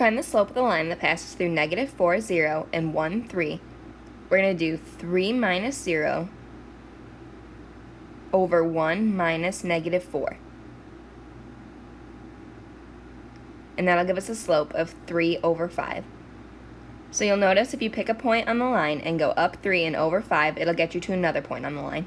find the slope of the line that passes through negative 4, 0, and 1, 3, we're going to do 3 minus 0 over 1 minus negative 4. And that'll give us a slope of 3 over 5. So you'll notice if you pick a point on the line and go up 3 and over 5, it'll get you to another point on the line.